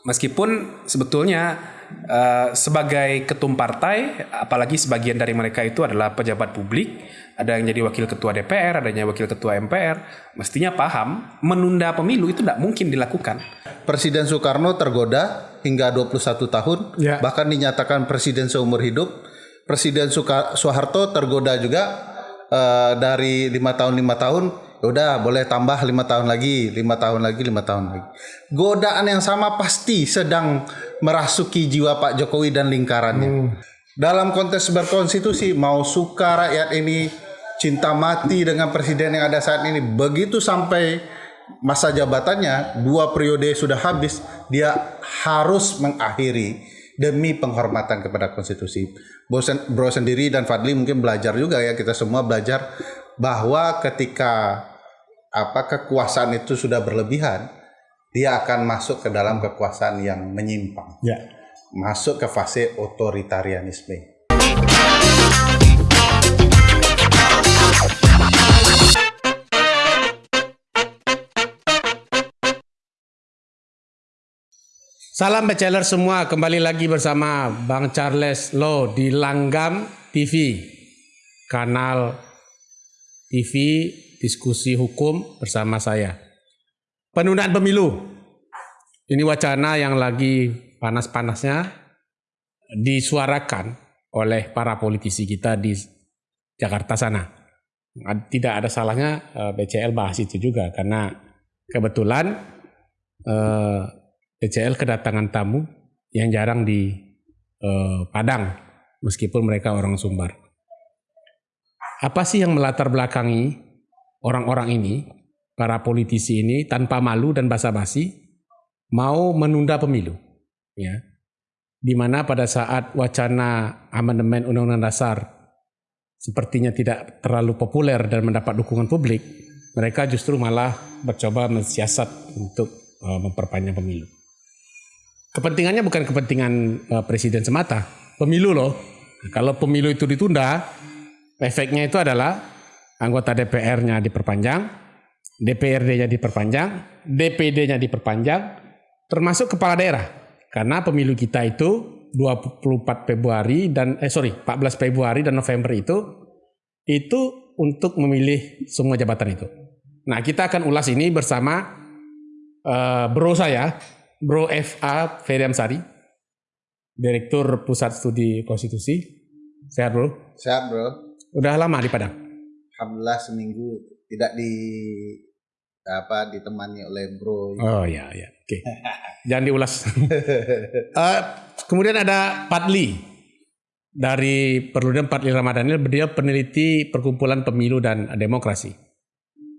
Meskipun sebetulnya uh, sebagai ketum partai, apalagi sebagian dari mereka itu adalah pejabat publik, ada yang jadi wakil ketua DPR, ada yang wakil ketua MPR, mestinya paham menunda pemilu itu tidak mungkin dilakukan. Presiden Soekarno tergoda hingga 21 tahun, ya. bahkan dinyatakan presiden seumur hidup. Presiden Soeharto tergoda juga uh, dari lima tahun lima tahun udah boleh tambah lima tahun lagi, lima tahun lagi, lima tahun lagi. Godaan yang sama pasti sedang merasuki jiwa Pak Jokowi dan lingkarannya. Hmm. Dalam konteks berkonstitusi, mau suka rakyat ini cinta mati dengan presiden yang ada saat ini, begitu sampai masa jabatannya dua periode sudah habis, dia harus mengakhiri demi penghormatan kepada konstitusi. Bro, bro sendiri dan Fadli mungkin belajar juga ya kita semua belajar bahwa ketika apa kekuasaan itu sudah berlebihan, dia akan masuk ke dalam kekuasaan yang menyimpang. Ya. Masuk ke fase otoritarianisme. Salam bachelor semua, kembali lagi bersama Bang Charles Lo di Langgam TV, kanal TV diskusi hukum bersama saya. Penundaan pemilu. Ini wacana yang lagi panas-panasnya disuarakan oleh para politisi kita di Jakarta sana. Tidak ada salahnya eh, BCL bahas itu juga karena kebetulan eh, BCL kedatangan tamu yang jarang di eh, Padang meskipun mereka orang Sumbar. Apa sih yang melatar belakangi orang-orang ini, para politisi ini tanpa malu dan basa-basi mau menunda pemilu. Ya. Di mana pada saat wacana amandemen Undang-Undang Dasar sepertinya tidak terlalu populer dan mendapat dukungan publik, mereka justru malah mencoba mensiasat untuk uh, memperpanjang pemilu. Kepentingannya bukan kepentingan uh, presiden semata, pemilu loh. Kalau pemilu itu ditunda, efeknya itu adalah anggota DPR-nya diperpanjang, DPRD-nya diperpanjang, DPD-nya diperpanjang, termasuk kepala daerah. Karena pemilu kita itu 24 Februari dan eh sorry 14 Februari dan November itu itu untuk memilih semua jabatan itu. Nah kita akan ulas ini bersama uh, bro saya, bro FA Ferry Amsari, Direktur Pusat Studi Konstitusi. Sehat bro? Sehat bro. Udah lama di Padang? alhamdulillah seminggu tidak di apa ditemani oleh bro. Oh ya ya, oke. Okay. Jangan diulas. uh, kemudian ada Padli dari Perludem Padli Ramadhanil, dia peneliti perkumpulan pemilu dan demokrasi.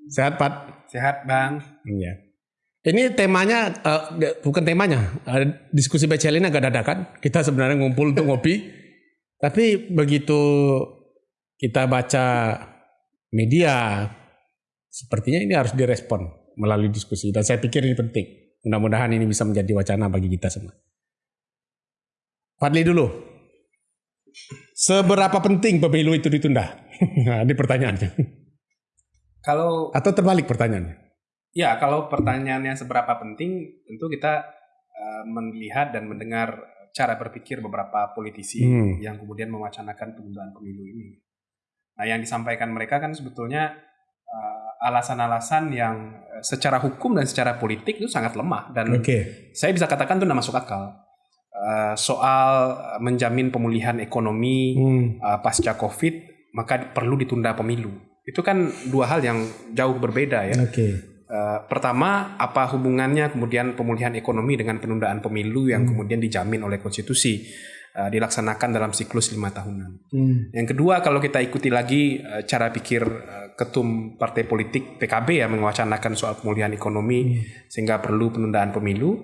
Sehat Pat? Sehat Bang. Iya. Ini temanya uh, bukan temanya, uh, diskusi BCL ini agak dadakan. Kita sebenarnya ngumpul untuk ngopi, tapi begitu kita baca media sepertinya ini harus direspon melalui diskusi dan saya pikir ini penting. Mudah-mudahan ini bisa menjadi wacana bagi kita semua. Fadli dulu. Seberapa penting pemilu itu ditunda? nah, ini pertanyaannya. Kalau atau terbalik pertanyaannya? Ya, kalau pertanyaannya seberapa penting, tentu kita uh, melihat dan mendengar cara berpikir beberapa politisi hmm. yang kemudian mewacanakan penundaan pemilu ini. Nah, yang disampaikan mereka kan sebetulnya uh, alasan-alasan yang eh, secara hukum dan secara politik itu sangat lemah dan okay. saya bisa katakan itu tidak masuk akal. Uh, soal menjamin pemulihan ekonomi hmm. uh, pasca Covid, maka perlu ditunda pemilu. Itu kan dua hal yang jauh berbeda ya. Okay. Uh, pertama, apa hubungannya kemudian pemulihan ekonomi dengan penundaan pemilu yang hmm. kemudian dijamin oleh konstitusi? Uh, dilaksanakan dalam siklus lima tahunan. Hmm. Yang kedua, kalau kita ikuti lagi uh, cara pikir uh, ketum partai politik PKB yang mewacanakan soal pemulihan ekonomi hmm. sehingga perlu penundaan pemilu,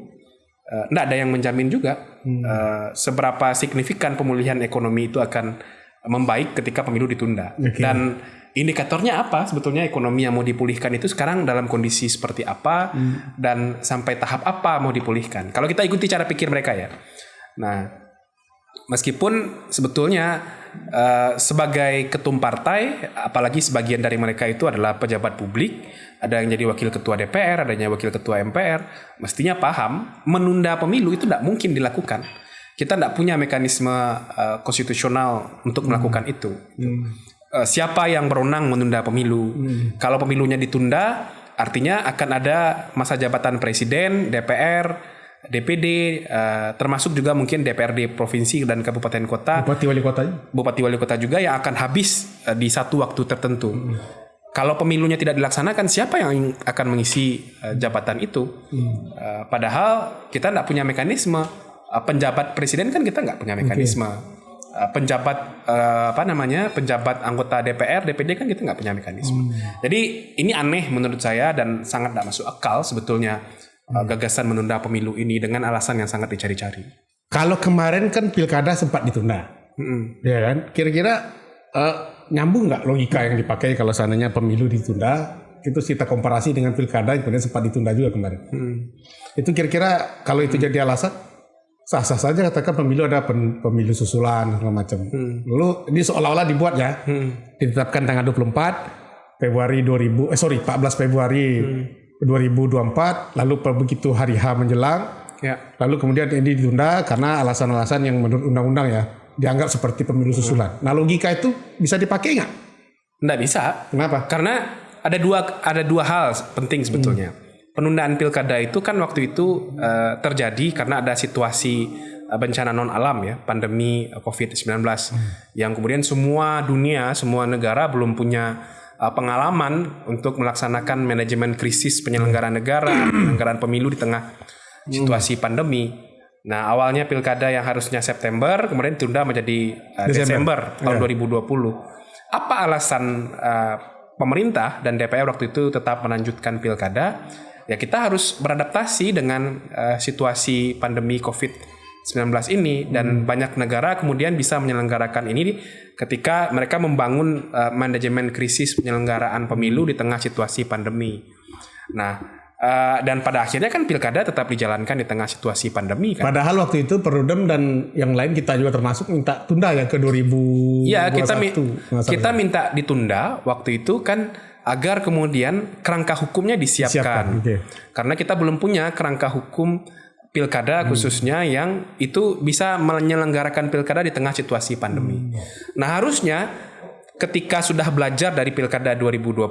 tidak uh, ada yang menjamin juga hmm. uh, seberapa signifikan pemulihan ekonomi itu akan membaik ketika pemilu ditunda. Okay. Dan indikatornya apa sebetulnya ekonomi yang mau dipulihkan itu sekarang dalam kondisi seperti apa hmm. dan sampai tahap apa mau dipulihkan. Kalau kita ikuti cara pikir mereka ya. Nah, Meskipun sebetulnya uh, sebagai ketum partai, apalagi sebagian dari mereka itu adalah pejabat publik, ada yang jadi wakil ketua DPR, ada yang wakil ketua MPR, mestinya paham menunda pemilu itu tidak mungkin dilakukan. Kita tidak punya mekanisme uh, konstitusional untuk hmm. melakukan itu. Hmm. Uh, siapa yang berwenang menunda pemilu? Hmm. Kalau pemilunya ditunda, artinya akan ada masa jabatan presiden, DPR, DPD uh, eh, termasuk juga mungkin DPRD provinsi dan kabupaten kota Bupati wali kota Bupati wali kota juga yang akan habis uh, di satu waktu tertentu. Hmm. Kalau pemilunya tidak dilaksanakan siapa yang akan mengisi uh, jabatan itu? Hmm. Uh, padahal kita tidak punya mekanisme uh, penjabat presiden kan kita nggak punya mekanisme. Okay. Uh, penjabat uh, apa namanya penjabat anggota DPR DPD kan kita nggak punya mekanisme. Hmm. Jadi ini aneh menurut saya dan sangat tidak masuk akal sebetulnya uh, gagasan menunda pemilu ini dengan alasan yang sangat dicari-cari. Kalau kemarin kan pilkada sempat ditunda, mm-hmm. ya kan? Kira-kira uh, nyambung nggak logika yang dipakai kalau seandainya pemilu ditunda? Itu kita komparasi dengan pilkada yang kemudian sempat ditunda juga kemarin. Mm. Itu kira-kira kalau itu jadi alasan, sah-sah saja katakan pemilu ada pemilu susulan segala macam. Hmm. Lalu ini seolah-olah dibuat ya, hmm. ditetapkan tanggal 24 Februari 2000 eh sorry 14 Februari hmm. 2024 lalu begitu hari H menjelang ya. lalu kemudian ini ditunda karena alasan-alasan yang menurut undang-undang ya dianggap seperti pemilu susulan. Nah logika itu bisa dipakai nggak? Nggak bisa. Kenapa? Karena ada dua ada dua hal penting sebetulnya. Hmm. Penundaan pilkada itu kan waktu itu uh, terjadi karena ada situasi uh, bencana non alam ya, pandemi COVID-19 hmm. yang kemudian semua dunia, semua negara belum punya uh, pengalaman untuk melaksanakan manajemen krisis penyelenggaraan negara, penyelenggaraan pemilu di tengah situasi pandemi. Nah, awalnya pilkada yang harusnya September kemudian ditunda menjadi uh, Desember, Desember tahun yeah. 2020. Apa alasan uh, pemerintah dan DPR waktu itu tetap melanjutkan pilkada? Ya kita harus beradaptasi dengan uh, situasi pandemi COVID 19 ini dan hmm. banyak negara kemudian bisa menyelenggarakan ini ketika mereka membangun uh, manajemen krisis penyelenggaraan pemilu di tengah situasi pandemi. Nah, uh, dan pada akhirnya kan pilkada tetap dijalankan di tengah situasi pandemi kan. Padahal waktu itu Perudem dan yang lain kita juga termasuk minta tunda ya ke 2021. Iya, kita mi kita minta ditunda waktu itu kan agar kemudian kerangka hukumnya disiapkan. Siapkan, okay. Karena kita belum punya kerangka hukum pilkada hmm. khususnya yang itu bisa menyelenggarakan pilkada di tengah situasi pandemi. Hmm. Nah, harusnya ketika sudah belajar dari pilkada 2020,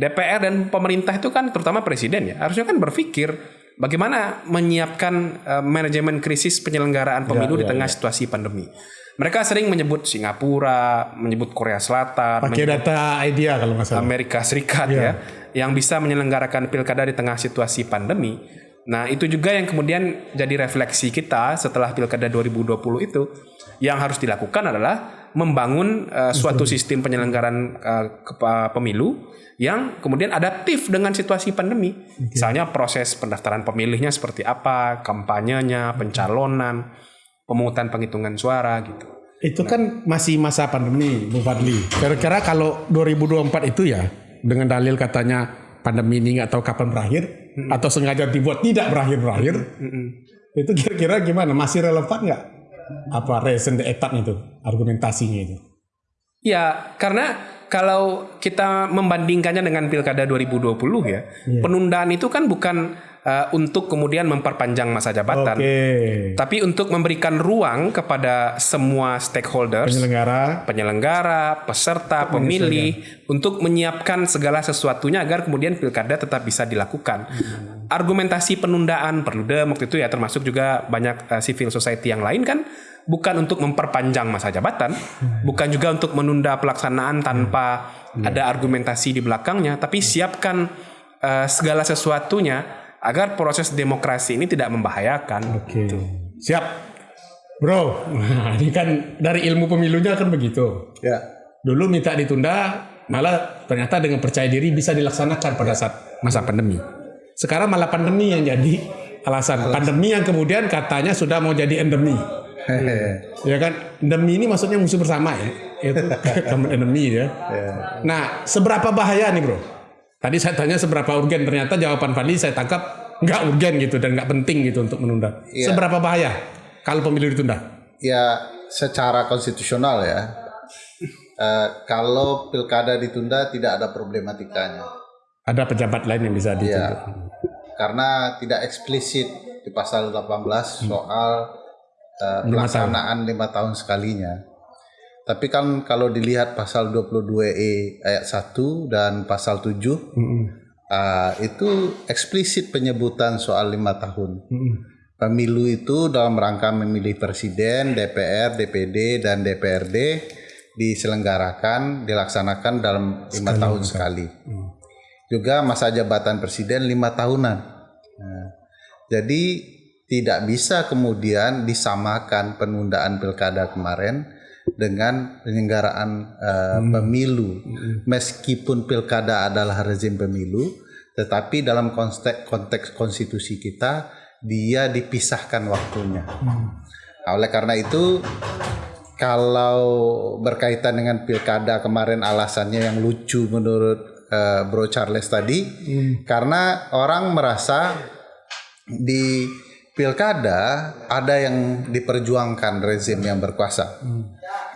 DPR dan pemerintah itu kan terutama presiden ya, harusnya kan berpikir bagaimana menyiapkan uh, manajemen krisis penyelenggaraan pemilu ya, di ya, tengah ya. situasi pandemi. Mereka sering menyebut Singapura, menyebut Korea Selatan, pakai data idea kalau nggak salah. Amerika Serikat ya. ya, yang bisa menyelenggarakan pilkada di tengah situasi pandemi. Nah, itu juga yang kemudian jadi refleksi kita setelah Pilkada 2020 itu yang harus dilakukan adalah membangun uh, suatu sistem penyelenggaraan uh, pemilu yang kemudian adaptif dengan situasi pandemi. Okay. Misalnya proses pendaftaran pemilihnya seperti apa, kampanyenya, pencalonan, pemungutan penghitungan suara gitu. Itu nah. kan masih masa pandemi, Bu Fadli. Kira-kira kalau 2024 itu ya dengan dalil katanya pandemi ini nggak tahu kapan berakhir, hmm. atau sengaja dibuat tidak berakhir-berakhir, hmm. itu kira-kira gimana? Masih relevan nggak? Apa reason the etat itu argumentasinya itu? Ya, karena kalau kita membandingkannya dengan pilkada 2020 ya, yeah. penundaan itu kan bukan uh, untuk kemudian memperpanjang masa jabatan, okay. tapi untuk memberikan ruang kepada semua stakeholders, penyelenggara, penyelenggara, peserta, pemilih, untuk menyiapkan segala sesuatunya agar kemudian pilkada tetap bisa dilakukan. Hmm. Argumentasi penundaan perlu waktu itu ya termasuk juga banyak uh, civil society yang lain kan bukan untuk memperpanjang masa jabatan, hmm. bukan juga untuk menunda pelaksanaan tanpa hmm. ada argumentasi di belakangnya, tapi siapkan uh, segala sesuatunya agar proses demokrasi ini tidak membahayakan. Oke. Okay. Gitu. Siap. Bro, nah, ini kan dari ilmu pemilunya kan begitu. Ya. Dulu minta ditunda, malah ternyata dengan percaya diri bisa dilaksanakan pada saat masa pandemi. Sekarang malah pandemi yang jadi alasan. alasan. Pandemi yang kemudian katanya sudah mau jadi endemi. ya kan, endemi ini maksudnya musuh bersama ya. Itu endemi ya. ya. Nah, seberapa bahaya nih bro? Tadi saya tanya seberapa urgen, ternyata jawaban Fadli saya tangkap nggak urgen gitu dan nggak penting gitu untuk menunda. Iya. Seberapa bahaya kalau pemilu ditunda? ya secara konstitusional ya, uh, kalau pilkada ditunda tidak ada problematikanya. Ada pejabat lain yang bisa ditunjuk. Ya, karena tidak eksplisit di pasal 18 hmm. soal uh, pelaksanaan lima tahun sekalinya. Tapi kan kalau dilihat pasal 22E ayat 1 dan pasal 7 hmm. uh, itu eksplisit penyebutan soal lima tahun. Hmm. Pemilu itu dalam rangka memilih presiden, DPR, DPD, dan DPRD diselenggarakan, dilaksanakan dalam lima tahun sekali. Hmm. Juga masa jabatan presiden lima tahunan. Nah, jadi tidak bisa kemudian disamakan penundaan pilkada kemarin dengan penyelenggaraan uh, hmm. pemilu. Hmm. Meskipun pilkada adalah rezim pemilu, tetapi dalam konteks, konteks konstitusi kita dia dipisahkan waktunya. Hmm. Nah, oleh karena itu kalau berkaitan dengan pilkada kemarin alasannya yang lucu menurut uh, Bro Charles tadi hmm. karena orang merasa di pilkada ada yang diperjuangkan rezim yang berkuasa.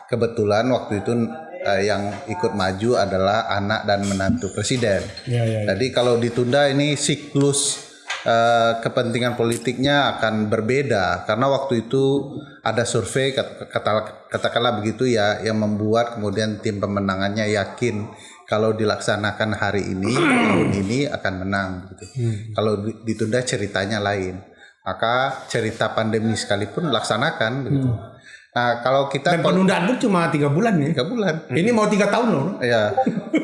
Kebetulan waktu itu uh, yang ikut maju adalah anak dan menantu presiden. Ya, ya, ya. Jadi kalau ditunda ini siklus uh, kepentingan politiknya akan berbeda karena waktu itu ada survei kata, katakanlah begitu ya yang membuat kemudian tim pemenangannya yakin kalau dilaksanakan hari ini tahun ini akan menang gitu. Hmm. Kalau ditunda ceritanya lain. Maka cerita pandemi sekalipun laksanakan gitu. Hmm. Nah kalau kita dan penundaan pun cuma tiga bulan ya. Tiga bulan. Ini mau tiga tahun loh. Ya.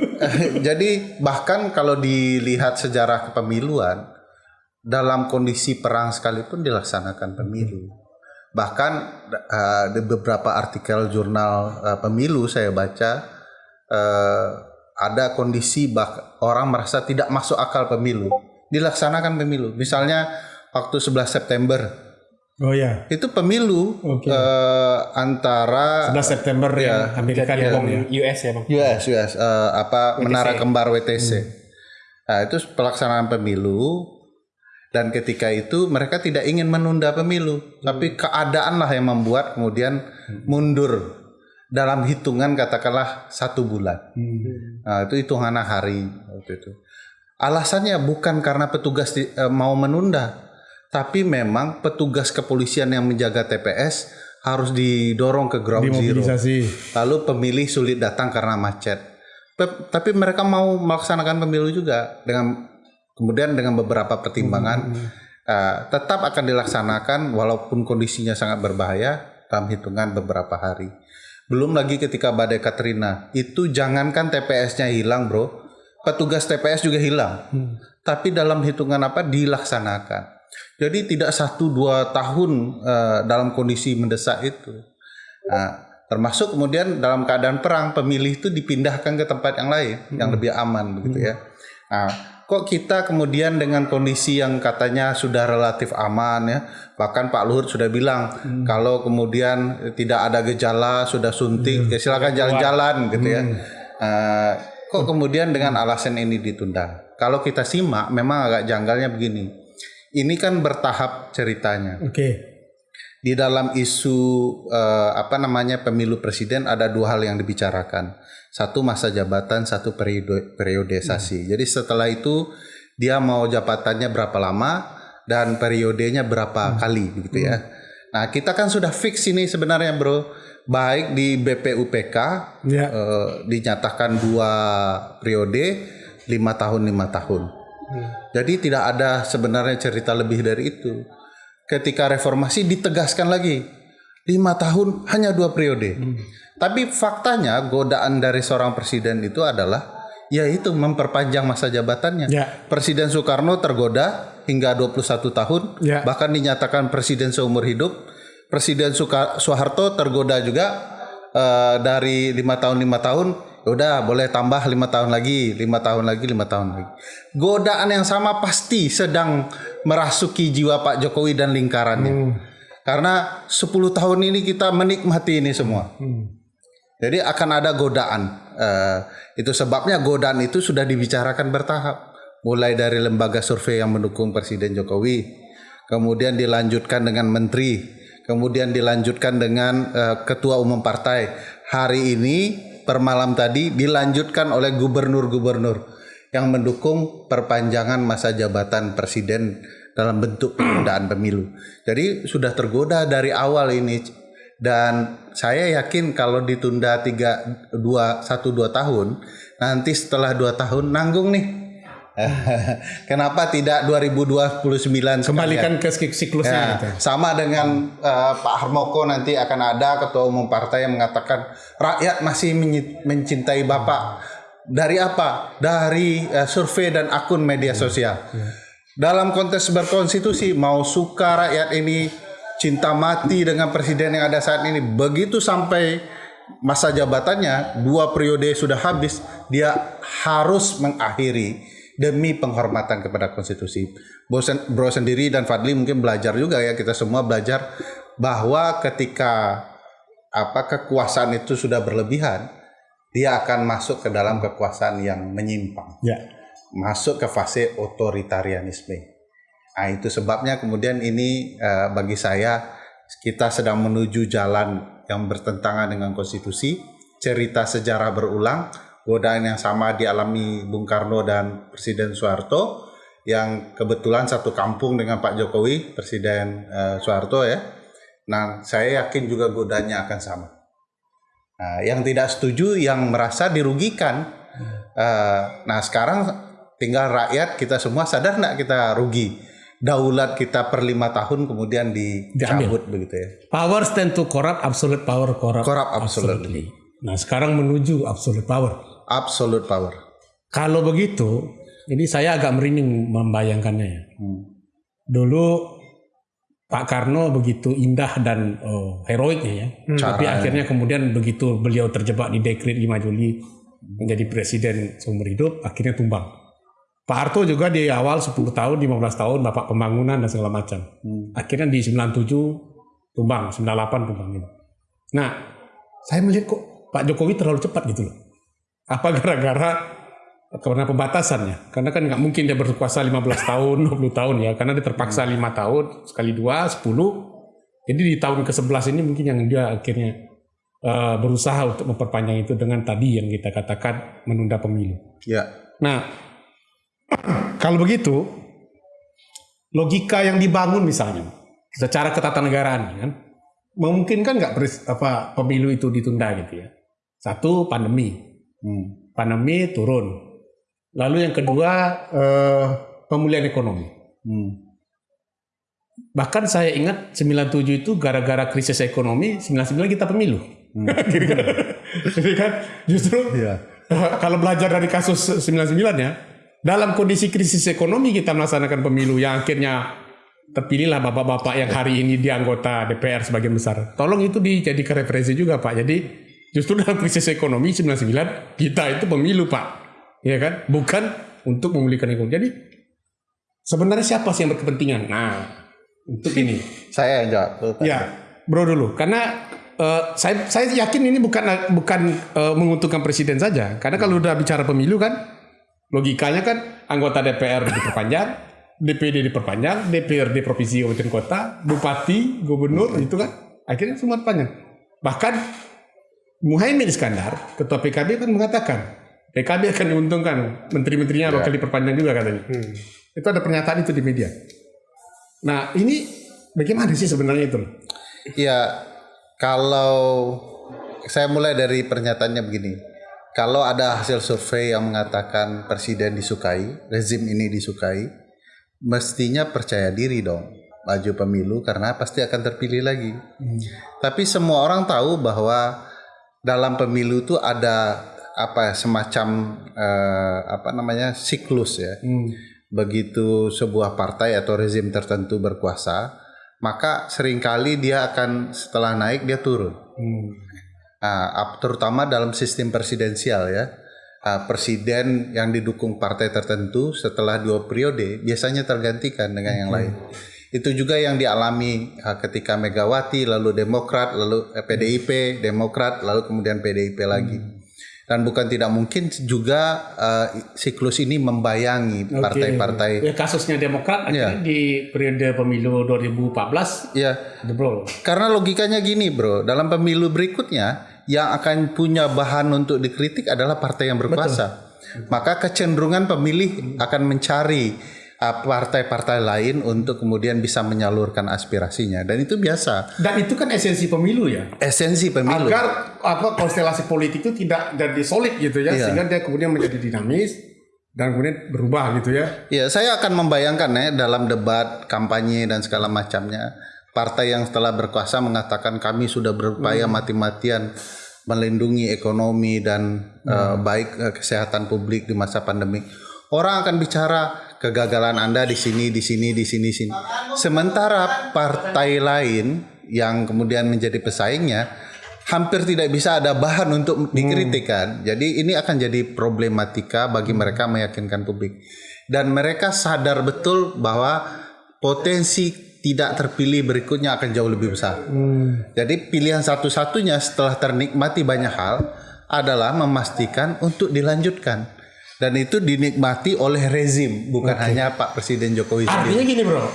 Jadi bahkan kalau dilihat sejarah kepemiluan dalam kondisi perang sekalipun dilaksanakan pemilu. Bahkan uh, di beberapa artikel jurnal uh, pemilu saya baca uh, ada kondisi bah orang merasa tidak masuk akal pemilu, dilaksanakan pemilu. Misalnya waktu 11 September. Oh ya. Itu pemilu okay. uh, antara 11 September ya Amerika ya, ya. US ya Bang. US US uh, apa WTC. Menara Kembar WTC. Hmm. Nah, itu pelaksanaan pemilu dan ketika itu mereka tidak ingin menunda pemilu, hmm. tapi keadaanlah yang membuat kemudian hmm. mundur dalam hitungan katakanlah satu bulan. Hmm. Nah, itu hitungan hari waktu itu. Alasannya bukan karena petugas di, e, mau menunda, tapi memang petugas kepolisian yang menjaga TPS harus didorong ke ground zero. Lalu pemilih sulit datang karena macet. Tapi mereka mau melaksanakan pemilu juga dengan Kemudian dengan beberapa pertimbangan hmm. uh, tetap akan dilaksanakan walaupun kondisinya sangat berbahaya dalam hitungan beberapa hari. Belum lagi ketika badai Katrina, itu jangankan TPS-nya hilang, Bro. Petugas TPS juga hilang. Hmm. Tapi dalam hitungan apa dilaksanakan. Jadi tidak satu dua tahun uh, dalam kondisi mendesak itu. Nah, termasuk kemudian dalam keadaan perang pemilih itu dipindahkan ke tempat yang lain hmm. yang lebih aman begitu ya. Nah, kok kita kemudian dengan kondisi yang katanya sudah relatif aman ya bahkan Pak Luhut sudah bilang hmm. kalau kemudian tidak ada gejala sudah suntik hmm. ya silakan jalan-jalan gitu ya hmm. uh, kok kemudian dengan alasan ini ditunda kalau kita simak memang agak janggalnya begini ini kan bertahap ceritanya oke okay. di dalam isu uh, apa namanya pemilu presiden ada dua hal yang dibicarakan satu masa jabatan, satu periode periodisasi. Hmm. Jadi setelah itu dia mau jabatannya berapa lama dan periodenya berapa hmm. kali begitu ya. Hmm. Nah, kita kan sudah fix ini sebenarnya, Bro. Baik di BPUPK ya. eh, dinyatakan dua periode, lima tahun lima tahun. Hmm. Jadi tidak ada sebenarnya cerita lebih dari itu. Ketika reformasi ditegaskan lagi lima tahun hanya dua periode. Hmm. Tapi faktanya godaan dari seorang presiden itu adalah yaitu memperpanjang masa jabatannya. Ya. Presiden Soekarno tergoda hingga 21 tahun, ya. bahkan dinyatakan presiden seumur hidup. Presiden Soeharto tergoda juga uh, dari lima tahun lima tahun, udah boleh tambah lima tahun lagi, lima tahun lagi, lima tahun lagi. Godaan yang sama pasti sedang merasuki jiwa Pak Jokowi dan lingkarannya. Hmm. Karena 10 tahun ini kita menikmati ini semua. Hmm. Jadi akan ada godaan. Uh, itu sebabnya godaan itu sudah dibicarakan bertahap. Mulai dari lembaga survei yang mendukung Presiden Jokowi, kemudian dilanjutkan dengan menteri, kemudian dilanjutkan dengan uh, ketua umum partai. Hari ini per malam tadi dilanjutkan oleh gubernur-gubernur yang mendukung perpanjangan masa jabatan presiden dalam bentuk penundaan pemilu. Jadi sudah tergoda dari awal ini dan saya yakin kalau ditunda tiga dua satu dua tahun nanti setelah dua tahun nanggung nih Kenapa tidak 2029 Kembalikan ke siklusnya ya, gitu. Sama dengan uh, Pak Harmoko nanti akan ada ketua umum partai yang mengatakan rakyat masih mencintai Bapak. Dari apa? Dari uh, survei dan akun media sosial. Ya. Dalam konteks berkonstitusi mau suka rakyat ini cinta mati dengan presiden yang ada saat ini. Begitu sampai masa jabatannya dua periode sudah habis, dia harus mengakhiri demi penghormatan kepada konstitusi. Bro, bro sendiri dan Fadli mungkin belajar juga ya kita semua belajar bahwa ketika apa kekuasaan itu sudah berlebihan, dia akan masuk ke dalam kekuasaan yang menyimpang. Ya. Masuk ke fase otoritarianisme. Nah, itu sebabnya kemudian ini uh, bagi saya kita sedang menuju jalan yang bertentangan dengan konstitusi, cerita sejarah berulang, godaan yang sama dialami Bung Karno dan Presiden Soeharto yang kebetulan satu kampung dengan Pak Jokowi, Presiden uh, Soeharto ya. Nah, saya yakin juga godanya akan sama. Nah, yang tidak setuju yang merasa dirugikan. Uh, nah, sekarang tinggal rakyat kita semua sadar nggak kita rugi daulat kita per lima tahun kemudian dicabut Diambil. begitu ya. Power tend to corrupt, absolute power corrupt. Corrupt absolutely. absolutely. Nah sekarang menuju absolute power. Absolute power. Kalau begitu, ini saya agak merinding membayangkannya ya. Hmm. Dulu Pak Karno begitu indah dan oh, heroiknya ya. Hmm. Tapi akhirnya kemudian begitu beliau terjebak di dekret 5 Juli menjadi presiden seumur hidup, akhirnya tumbang. Pak Harto juga di awal 10 tahun, 15 tahun Bapak pembangunan dan segala macam. Hmm. Akhirnya di 97 tumbang, 98 tumbang gitu. Nah, saya melihat kok Pak Jokowi terlalu cepat gitu loh. Apa gara-gara karena pembatasannya? Karena kan nggak mungkin dia berkuasa 15 tahun, 20 tahun ya. Karena dia terpaksa. 5 tahun, sekali dua, 10. Jadi di tahun ke-11 ini mungkin yang dia akhirnya uh, berusaha untuk memperpanjang itu dengan tadi yang kita katakan menunda pemilu. Ya. Nah, kalau begitu, logika yang dibangun misalnya secara ketatanegaraan kan memungkinkan nggak apa pemilu itu ditunda gitu ya. Satu pandemi, hmm. pandemi turun. Lalu yang kedua eh, pemulihan ekonomi. Hmm. Bahkan saya ingat 97 itu gara-gara krisis ekonomi 99 kita pemilu. Hmm. Jadi kan justru ya. kalau belajar dari kasus 99 ya dalam kondisi krisis ekonomi kita melaksanakan pemilu yang akhirnya terpilihlah bapak-bapak yang hari ini di anggota DPR sebagian besar. Tolong itu dijadikan referensi juga Pak. Jadi justru dalam krisis ekonomi 99 kita itu pemilu Pak. Ya kan? Bukan untuk memulihkan ekonomi. Jadi sebenarnya siapa sih yang berkepentingan? Nah, untuk ini. Saya yang jawab. Ya, bro dulu. Karena uh, saya saya yakin ini bukan bukan uh, menguntungkan presiden saja. Karena kalau udah bicara pemilu kan Logikanya kan anggota DPR diperpanjang, DPD diperpanjang, DPRD provinsi kabupaten kota, bupati, gubernur itu kan akhirnya semua panjang. Bahkan Muhaimin Iskandar, ketua PKB kan mengatakan PKB akan diuntungkan, menteri-menterinya ya. bakal diperpanjang juga katanya. Hmm. Itu ada pernyataan itu di media. Nah ini bagaimana sih sebenarnya itu? Ya kalau saya mulai dari pernyataannya begini kalau ada hasil survei yang mengatakan presiden disukai, rezim ini disukai, mestinya percaya diri dong maju pemilu karena pasti akan terpilih lagi. Hmm. Tapi semua orang tahu bahwa dalam pemilu itu ada apa semacam uh, apa namanya siklus ya. Hmm. Begitu sebuah partai atau rezim tertentu berkuasa, maka sering kali dia akan setelah naik dia turun. Hmm. Nah, terutama dalam sistem presidensial ya. Uh, presiden yang didukung partai tertentu setelah dua periode biasanya tergantikan dengan yang lain. Itu juga yang dialami uh, ketika Megawati, lalu Demokrat, lalu eh, PDIP, Demokrat, lalu kemudian PDIP lagi. Hmm. dan bukan tidak mungkin juga uh, siklus ini membayangi partai-partai. Okay. Ya, kasusnya Demokrat ya. di periode pemilu 2014 ya jebrol. Karena logikanya gini, Bro. Dalam pemilu berikutnya yang akan punya bahan untuk dikritik adalah partai yang berkuasa. Betul. Maka kecenderungan pemilih akan mencari partai-partai lain untuk kemudian bisa menyalurkan aspirasinya dan itu biasa. Dan itu kan esensi pemilu ya. Esensi pemilu. Agar apa konstelasi politik itu tidak jadi solid gitu ya, iya. sehingga dia kemudian menjadi dinamis dan kemudian berubah gitu ya. Iya, saya akan membayangkan ya dalam debat kampanye dan segala macamnya partai yang setelah berkuasa mengatakan kami sudah berupaya hmm. mati-matian melindungi ekonomi dan hmm. uh, baik uh, kesehatan publik di masa pandemi. Orang akan bicara kegagalan Anda di sini, di sini, di sini, sini. Sementara partai lain yang kemudian menjadi pesaingnya hampir tidak bisa ada bahan untuk dikritikan. Hmm. Jadi ini akan jadi problematika bagi mereka meyakinkan publik. Dan mereka sadar betul bahwa potensi tidak terpilih berikutnya akan jauh lebih besar. Hmm. Jadi pilihan satu-satunya setelah ternikmati banyak hal adalah memastikan untuk dilanjutkan dan itu dinikmati oleh rezim bukan okay. hanya Pak Presiden Jokowi Artinya gini bro,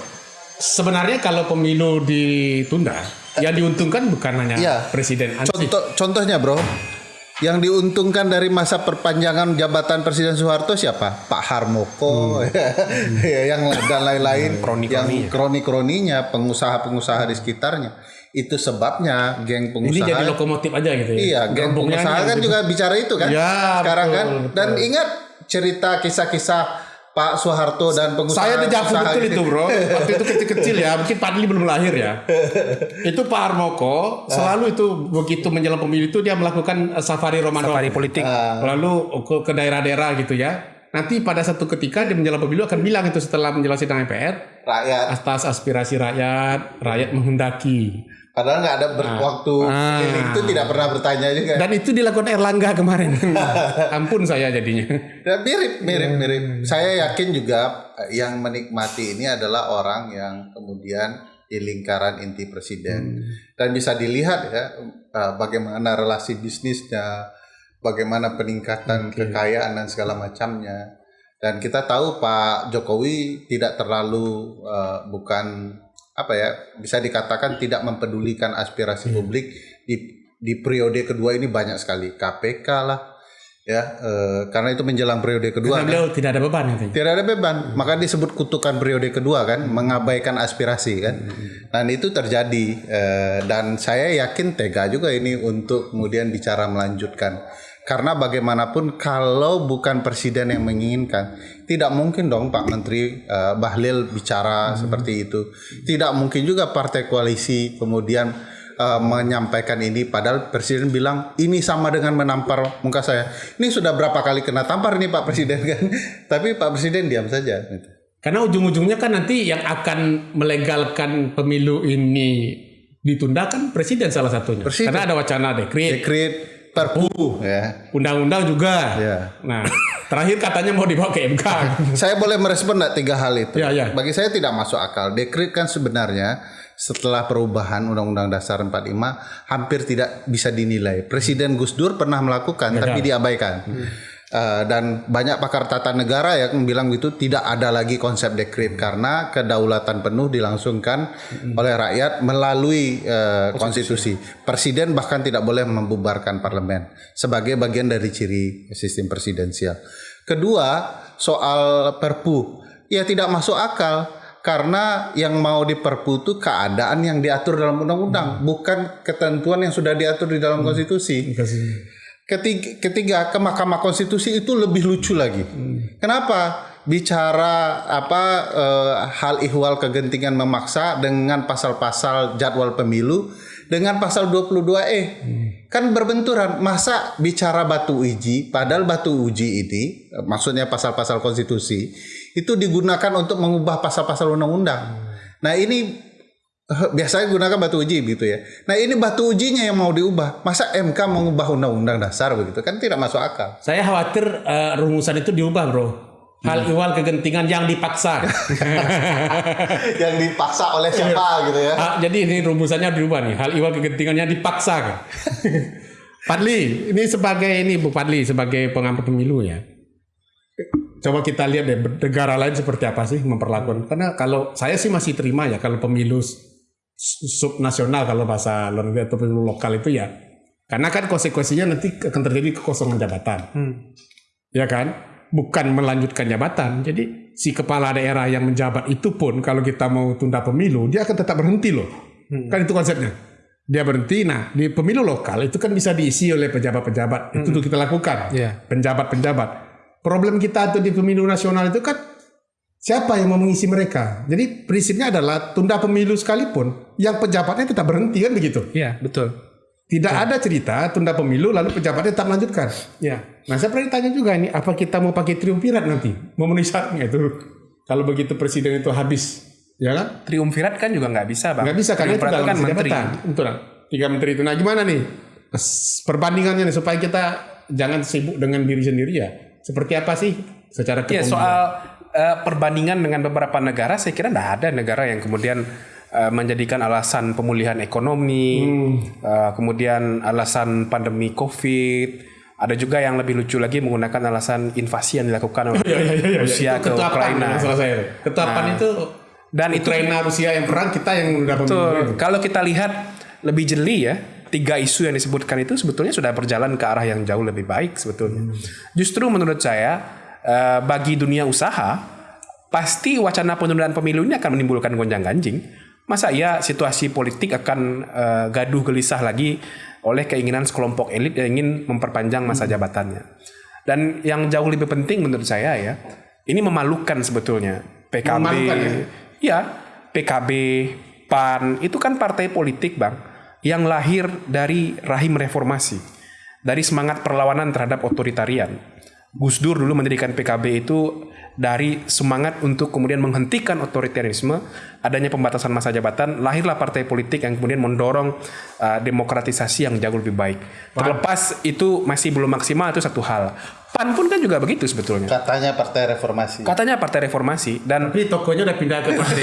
sebenarnya kalau pemilu ditunda, yang diuntungkan bukan hanya ya. Presiden Contoh, contohnya bro, yang diuntungkan dari masa perpanjangan jabatan Presiden Soeharto siapa? Pak Harmoko, hmm. ya, yang dan lain-lain, kroni yang kroni-kroninya, pengusaha-pengusaha di sekitarnya. Itu sebabnya geng pengusaha. Ini jadi lokomotif aja gitu ya? Iya, geng pengusaha kan juga bicara itu kan. Ya, sekarang betul, kan. Dan betul. ingat cerita kisah-kisah Pak Soeharto dan pengusaha Saya dejavu betul itu bro. Waktu itu kecil-kecil ya Mungkin Pak Adli belum lahir ya. Itu Pak Armoko Selalu itu Begitu menjelang pemilu itu Dia melakukan eh, safari Ramadan. Safari politik. Uh. Lalu ke daerah-daerah gitu ya. Nanti pada satu ketika Dia menjelang pemilu akan bilang itu Setelah menjelaskan sidang MPR Rakyat. Atas aspirasi rakyat Rakyat menghendaki Padahal nggak ada ber- nah, waktu ah, itu tidak pernah bertanya juga. Dan itu dilakukan Erlangga kemarin. Ampun saya jadinya. Dan mirip, mirip, hmm. mirip. Saya yakin juga eh, yang menikmati ini adalah orang yang kemudian di lingkaran inti presiden hmm. dan bisa dilihat ya eh, bagaimana relasi bisnisnya, bagaimana peningkatan okay. kekayaan dan segala macamnya. Dan kita tahu Pak Jokowi tidak terlalu uh, bukan apa ya bisa dikatakan tidak mempedulikan aspirasi hmm. publik di di periode kedua ini banyak sekali KPK lah ya e, karena itu menjelang periode kedua karena beliau kan, tidak ada beban itu. tidak ada beban hmm. maka disebut kutukan periode kedua kan hmm. mengabaikan aspirasi kan hmm. dan itu terjadi e, dan saya yakin tega juga ini untuk kemudian bicara melanjutkan karena bagaimanapun kalau bukan presiden yang menginginkan, tidak mungkin dong Pak Menteri uh, Bahlil bicara hmm. seperti itu. Tidak mungkin juga partai koalisi kemudian uh, menyampaikan ini padahal presiden bilang ini sama dengan menampar muka saya. Ini sudah berapa kali kena tampar nih Pak Presiden kan. Tapi Pak Presiden diam saja gitu. Karena ujung-ujungnya kan nanti yang akan melegalkan pemilu ini ditunda kan presiden salah satunya. Presiden. Karena ada wacana dekret. Dekret Perpu ya. Undang-undang juga. Ya. Nah, terakhir katanya mau dibawa ke MK. saya boleh merespon enggak tiga hal itu? Ya, ya. Bagi saya tidak masuk akal. Dekret kan sebenarnya setelah perubahan Undang-Undang Dasar 45 hampir tidak bisa dinilai. Presiden Gus Dur pernah melakukan ya, tapi ya. diabaikan. Hmm. Uh, dan banyak pakar tata negara yang bilang itu tidak ada lagi konsep dekret karena kedaulatan penuh dilangsungkan hmm. oleh rakyat melalui uh, konstitusi. Presiden bahkan tidak boleh membubarkan parlemen sebagai bagian dari ciri sistem presidensial. Kedua, soal perpu. Ya tidak masuk akal karena yang mau diperpu itu keadaan yang diatur dalam undang-undang, hmm. bukan ketentuan yang sudah diatur di dalam hmm. konstitusi. Ketiga, ketiga ke Mahkamah Konstitusi itu lebih lucu lagi. Hmm. Kenapa? Bicara apa e, hal ihwal kegentingan memaksa dengan pasal-pasal jadwal pemilu dengan pasal 22E. Hmm. Kan berbenturan. Masa bicara batu uji padahal batu uji ini maksudnya pasal-pasal konstitusi itu digunakan untuk mengubah pasal-pasal undang-undang. Hmm. Nah, ini biasanya gunakan batu uji gitu ya. Nah ini batu ujinya yang mau diubah. Masa MK mengubah undang-undang dasar begitu kan tidak masuk akal. Saya khawatir uh, rumusan itu diubah bro. Hal hmm. ihwal kegentingan yang dipaksa. yang dipaksa oleh siapa gitu ya. Ah, jadi ini rumusannya diubah nih. Hal ihwal kegentingan yang dipaksa. Padli, ini sebagai ini Bu Padli sebagai pengampu pemilu ya. Coba kita lihat deh negara lain seperti apa sih memperlakukan. Karena kalau saya sih masih terima ya kalau pemilu subnasional kalau bahasa luar negeri atau pemilu lokal itu ya. Karena kan konsekuensinya nanti akan terjadi kekosongan jabatan. Hmm. Ya kan? Bukan melanjutkan jabatan. Jadi si kepala daerah yang menjabat itu pun kalau kita mau tunda pemilu dia akan tetap berhenti loh. Hmm. Kan itu konsepnya dia berhenti. Nah, di pemilu lokal itu kan bisa diisi oleh pejabat-pejabat. Itu tuh kita lakukan. Yeah. Penjabat-penjabat. Problem kita tuh di pemilu nasional itu kan siapa yang mau mengisi mereka. Jadi prinsipnya adalah tunda pemilu sekalipun, yang pejabatnya tetap berhenti kan begitu. Iya, betul. Tidak betul. ada cerita tunda pemilu lalu pejabatnya tetap melanjutkan. Ya. Nah, saya pernah ditanya juga ini, apa kita mau pakai triumvirat nanti? Memenuhi syaratnya itu. Kalau begitu presiden itu habis ya kan? Triumvirat kan juga nggak bisa bang. Nggak bisa karena itu kan menteri. Betul. Tiga menteri itu. Nah gimana nih perbandingannya nih supaya kita jangan sibuk dengan diri sendiri ya. Seperti apa sih secara kepemimpinan? Ya soal uh, perbandingan dengan beberapa negara, saya kira tidak ada negara yang kemudian uh, menjadikan alasan pemulihan ekonomi, hmm. uh, kemudian alasan pandemi COVID. Ada juga yang lebih lucu lagi menggunakan alasan invasi yang dilakukan oleh ya, ya, ya, Rusia ke Ukraina. Ketuapan nah, itu dan itu Ukraina Rusia yang perang kita yang Betul. Kalau kita lihat lebih jeli ya, tiga isu yang disebutkan itu sebetulnya sudah berjalan ke arah yang jauh lebih baik sebetulnya. Hmm. Justru menurut saya eh, bagi dunia usaha pasti wacana penundaan pemilu ini akan menimbulkan gonjang-ganjing. Masa ya situasi politik akan uh, gaduh gelisah lagi oleh keinginan sekelompok elit yang ingin memperpanjang masa hmm. jabatannya. Dan yang jauh lebih penting menurut saya ya, ini memalukan sebetulnya PKB. Memalukan, ya? Ya, PKB, PAN itu kan partai politik, Bang, yang lahir dari rahim reformasi, dari semangat perlawanan terhadap otoritarian. Gus Dur dulu mendirikan PKB itu dari semangat untuk kemudian menghentikan otoritarianisme, adanya pembatasan masa jabatan, lahirlah partai politik yang kemudian mendorong uh, demokratisasi yang jauh lebih baik. Terlepas itu masih belum maksimal itu satu hal. PAN pun kan juga begitu sebetulnya. Katanya partai reformasi. Katanya partai reformasi dan tapi tokonya udah pindah ke partai